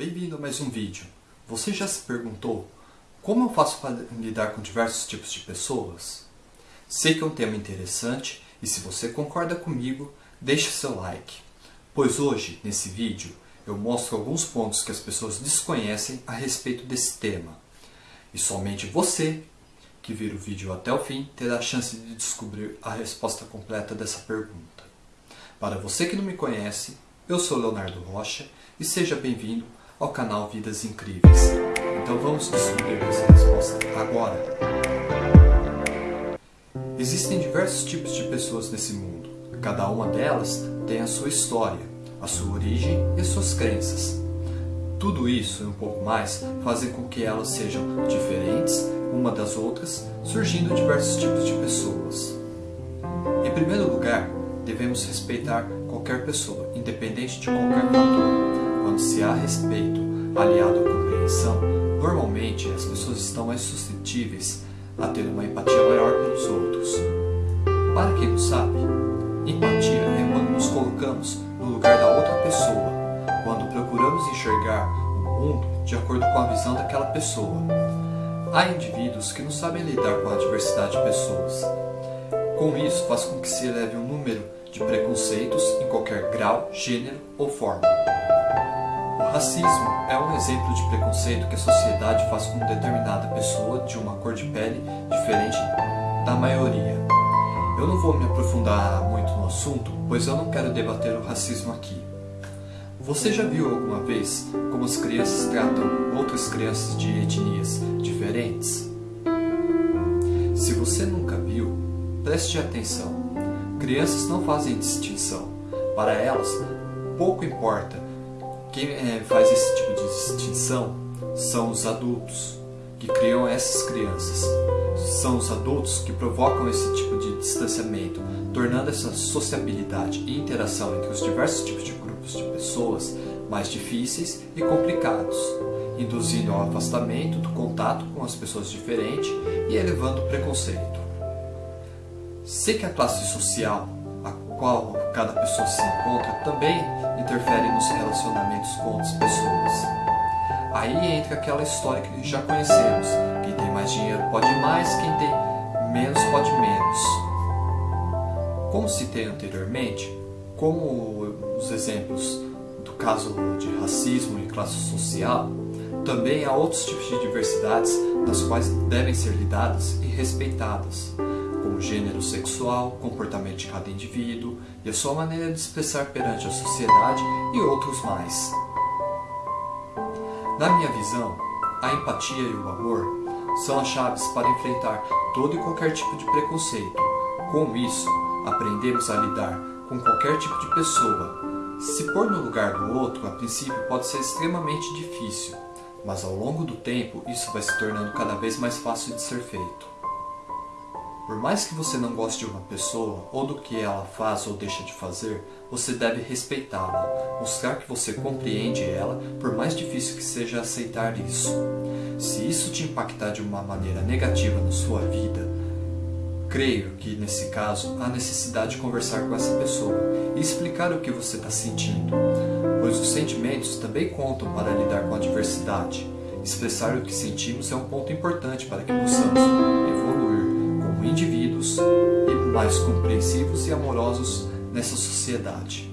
Bem-vindo a mais um vídeo. Você já se perguntou como eu faço para lidar com diversos tipos de pessoas? Sei que é um tema interessante e se você concorda comigo, deixe seu like. Pois hoje, nesse vídeo, eu mostro alguns pontos que as pessoas desconhecem a respeito desse tema. E somente você, que vira o vídeo até o fim, terá a chance de descobrir a resposta completa dessa pergunta. Para você que não me conhece, eu sou Leonardo Rocha e seja bem-vindo ao canal Vidas Incríveis. Então vamos descobrir essa resposta agora. Existem diversos tipos de pessoas nesse mundo. Cada uma delas tem a sua história, a sua origem e as suas crenças. Tudo isso e um pouco mais fazem com que elas sejam diferentes uma das outras, surgindo diversos tipos de pessoas. Em primeiro lugar, devemos respeitar qualquer pessoa, independente de qualquer fator. Quando se há respeito aliado à compreensão, normalmente as pessoas estão mais suscetíveis a ter uma empatia maior pelos outros. Para quem não sabe, empatia é quando nos colocamos no lugar da outra pessoa, quando procuramos enxergar o mundo de acordo com a visão daquela pessoa. Há indivíduos que não sabem lidar com a diversidade de pessoas. Com isso, faz com que se eleve um número de preconceitos em qualquer grau, gênero ou forma. Racismo é um exemplo de preconceito que a sociedade faz com determinada pessoa de uma cor de pele diferente da maioria. Eu não vou me aprofundar muito no assunto, pois eu não quero debater o racismo aqui. Você já viu alguma vez como as crianças tratam outras crianças de etnias diferentes? Se você nunca viu, preste atenção. Crianças não fazem distinção. Para elas, pouco importa quem é, faz esse tipo de distinção são os adultos que criam essas crianças. São os adultos que provocam esse tipo de distanciamento, tornando essa sociabilidade e interação entre os diversos tipos de grupos de pessoas mais difíceis e complicados, induzindo ao afastamento do contato com as pessoas diferentes e elevando o preconceito. Sei que a classe social qual cada pessoa se encontra também interfere nos relacionamentos com outras pessoas. Aí entra aquela história que já conhecemos: quem tem mais dinheiro pode mais, quem tem menos pode menos. Como citei anteriormente, como os exemplos do caso de racismo e classe social, também há outros tipos de diversidades das quais devem ser lidadas e respeitadas gênero sexual, comportamento de cada indivíduo e a sua maneira de expressar perante a sociedade e outros mais. Na minha visão, a empatia e o amor são as chaves para enfrentar todo e qualquer tipo de preconceito. Com isso, aprendemos a lidar com qualquer tipo de pessoa. Se pôr no lugar do outro, a princípio pode ser extremamente difícil, mas ao longo do tempo isso vai se tornando cada vez mais fácil de ser feito. Por mais que você não goste de uma pessoa ou do que ela faz ou deixa de fazer, você deve respeitá-la, mostrar que você compreende ela, por mais difícil que seja aceitar isso. Se isso te impactar de uma maneira negativa na sua vida, creio que nesse caso há necessidade de conversar com essa pessoa e explicar o que você está sentindo, pois os sentimentos também contam para lidar com a diversidade. Expressar o que sentimos é um ponto importante para que possamos evoluir indivíduos e mais compreensivos e amorosos nessa sociedade.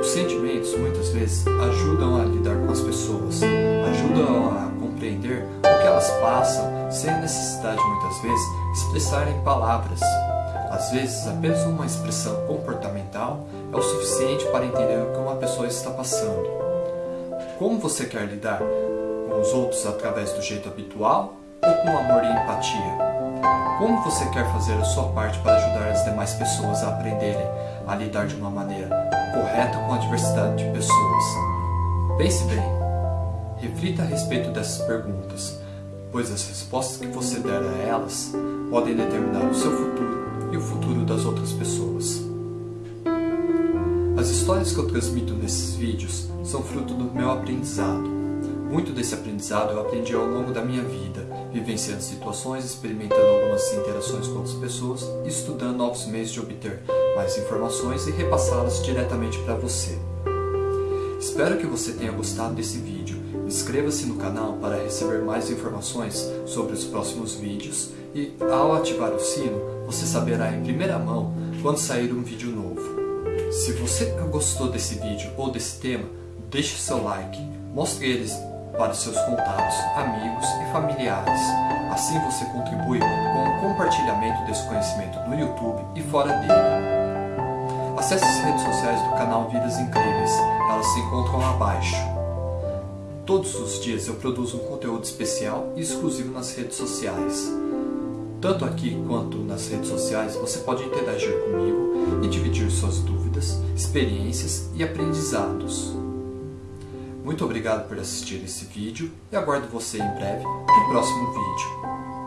Os sentimentos muitas vezes ajudam a lidar com as pessoas, ajudam a compreender o que elas passam sem necessidade muitas vezes expressar em palavras. Às vezes apenas uma expressão comportamental é o suficiente para entender o que uma pessoa está passando. Como você quer lidar com os outros através do jeito habitual ou com amor e empatia? Como você quer fazer a sua parte para ajudar as demais pessoas a aprenderem a lidar de uma maneira correta com a diversidade de pessoas? Pense bem. Reflita a respeito dessas perguntas, pois as respostas que você der a elas podem determinar o seu futuro e o futuro das outras pessoas. As histórias que eu transmito nesses vídeos são fruto do meu aprendizado. Muito desse aprendizado eu aprendi ao longo da minha vida, vivenciando situações, experimentando algumas interações com outras pessoas estudando novos meios de obter mais informações e repassá-las diretamente para você. Espero que você tenha gostado desse vídeo. Inscreva-se no canal para receber mais informações sobre os próximos vídeos e, ao ativar o sino, você saberá em primeira mão quando sair um vídeo novo. Se você gostou desse vídeo ou desse tema, deixe seu like, mostre eles para seus contatos, amigos e familiares. Assim você contribui com o compartilhamento desse conhecimento no YouTube e fora dele. Acesse as redes sociais do canal Vidas Incríveis, elas se encontram abaixo. Todos os dias eu produzo um conteúdo especial e exclusivo nas redes sociais. Tanto aqui quanto nas redes sociais você pode interagir comigo e dividir suas dúvidas, experiências e aprendizados. Muito obrigado por assistir esse vídeo e aguardo você em breve no próximo vídeo.